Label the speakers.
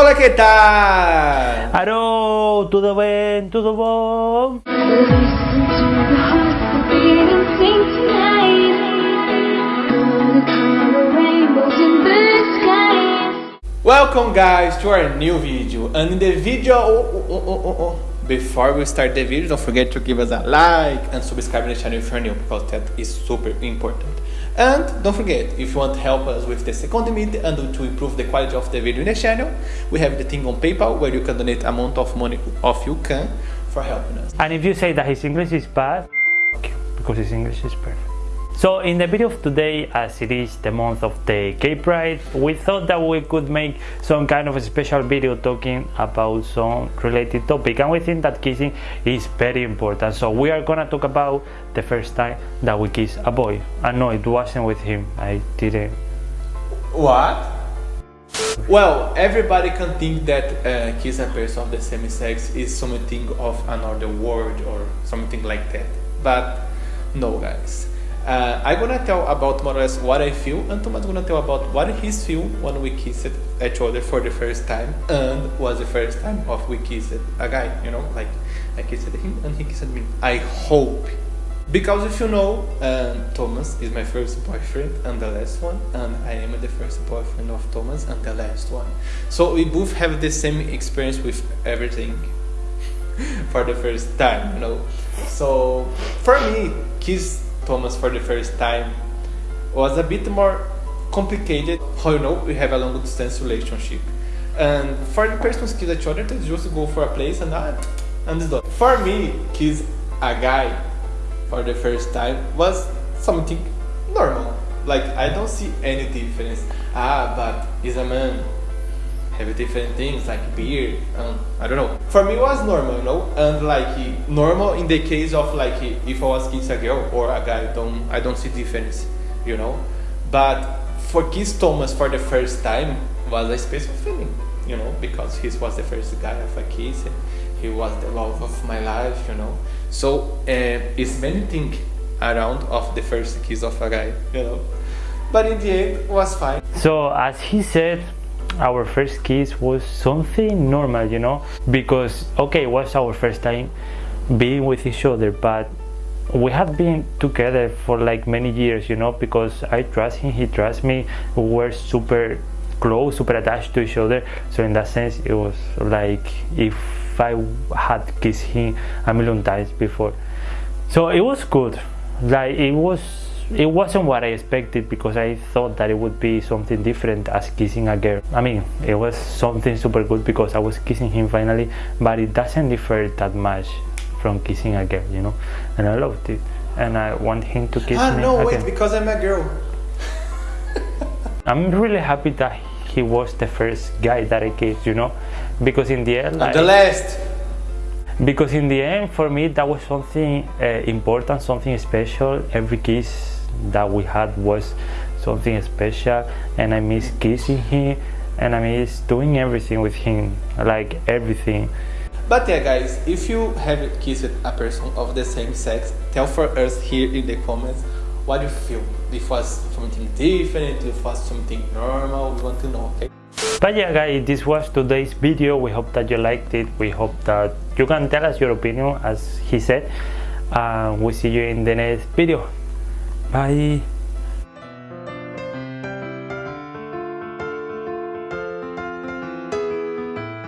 Speaker 1: Olá, que tal?
Speaker 2: Alô, tudo bem? Tudo bom?
Speaker 3: Listen to the heartbeat and sing tonight. Gonna color rainbows in the skies.
Speaker 1: Welcome guys to our new video and in the video oh, oh, oh, oh, oh. Before we start the video don't forget to give us a like and subscribe to the channel if you're new because that is super important and don't forget if you want to help us with the second video and to improve the quality of the video in the channel we have the thing on paypal where you can donate amount of money of you can for helping us
Speaker 2: And if you say that his English is bad, because his English is perfect. So in the video of today, as it is the month of the Gay Pride, we thought that we could make some kind of a special video talking about some related topic and we think that kissing is very important. So we are gonna talk about the first time that we kiss a boy. And no, it wasn't with him. I didn't.
Speaker 1: What? Well, everybody can think that uh, kiss a person of the same sex is something of another world or something like that. But no, guys. Uh, I'm gonna tell about more or less what I feel, and Thomas gonna tell about what he feel when we kissed each other for the first time, and was the first time of we kissed a guy. You know, like I kissed him and he kissed me. I hope because if you know, um, Thomas is my first boyfriend and the last one, and I am the first boyfriend of Thomas and the last one. So we both have the same experience with everything for the first time, you know. So for me, kiss Thomas for the first time was a bit more complicated. How you know we have a long distance relationship, and for the persons kiss each other, they just go for a place and ah, and it's done. For me, kiss a guy for the first time was something normal. Like I don't see any difference. Ah, but he's a man. Have different things like beer Um, I don't know. For me, was normal, you know, and like normal in the case of like if I was kiss a girl or a guy. Don't I don't see difference, you know. But for kiss Thomas for the first time was a special feeling, you know, because he was the first guy of a kiss. And he was the love of my life, you know. So uh, it's many things around of the first kiss of a guy, you know. But in the end, was fine.
Speaker 2: So as he said, our first kiss was something normal, you know, because okay, it was our first time being with each other, but we have been together for like many years, you know, because I trust him, he trusts me. We were super close, super attached to each other. So in that sense, it was like if I had kissed him a million times before. So it was good. Like it was it wasn't what I expected because I thought that it would be something different as kissing a girl. I mean, it was something super good because I was kissing him finally, but it doesn't differ that much from kissing a girl, you know. And I loved it, and I want him to kiss
Speaker 1: Ah,
Speaker 2: me
Speaker 1: no, wait, because I'm a girl.
Speaker 2: I'm really happy that he was the first guy that I kissed, you know, because in the end, like,
Speaker 1: the last.
Speaker 2: because in the end for me that was something uh, important something special every kiss that we had was something special and i miss kissing him and i miss doing everything with him like everything.
Speaker 1: But yeah, guys, if you have kissed a person of the same sex, tell for us here in the comments what you feel. If it was something different, if it was something normal, we want to know, okay?
Speaker 2: but yeah guys this was today's video. We hope that you liked it. We hope that you can tell us your opinion as he said. And we'll see you in the next video 拜。